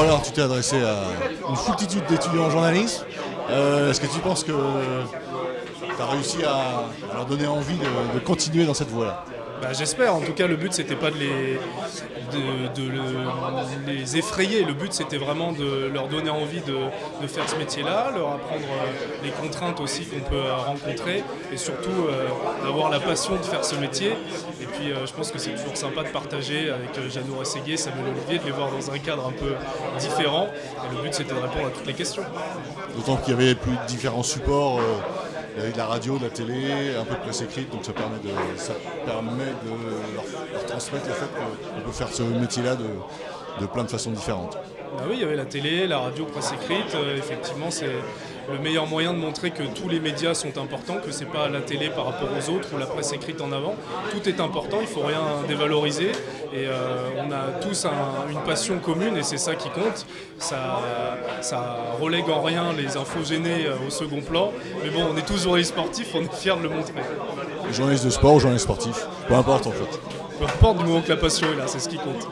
Alors, tu t'es adressé à une foultitude d'étudiants en journalisme. Euh, Est-ce que tu penses que tu as réussi à, leur donner envie de continuer dans cette voie-là? Bah, J'espère, en tout cas le but c'était pas de les, de, de le- les effrayer, le but c'était vraiment de leur donner envie de, faire ce métier-là, leur apprendre euh, les contraintes aussi qu'on peut euh, rencontrer et surtout euh, d'avoir la passion de faire ce métier. Et puis euh, je pense que c'est toujours sympa de partager avec euh, Jeannot Rességuier, Samuel Olivier, de les voir dans un cadre un peu différent. Et le but c'était de répondre à toutes les questions. D'autant qu'il y avait plus de différents supports. Il y avait de la radio, de la télé, un peu de presse écrite, donc ça permet de, leur, transmettre le fait qu'on peut faire ce métier-là de, plein de façons différentes. Bah oui, il y avait la télé, la radio, presse écrite. euh, effectivement, c'est le meilleur moyen de montrer que tous les médias sont importants, que c'est pas la télé par rapport aux autres ou la presse écrite en avant. Tout est important, il faut rien dévaloriser. Et euh, on a tous un- une passion commune et c'est ça qui compte. Ça, ça relègue en rien les infos gênées euh, au second plan. Mais bon, on est tous journalistes sportifs, on est fiers de le montrer. Journaliste de sport ou journaliste sportif, peu importe en fait. Peu importe du moment que la passion est là, c'est ce qui compte.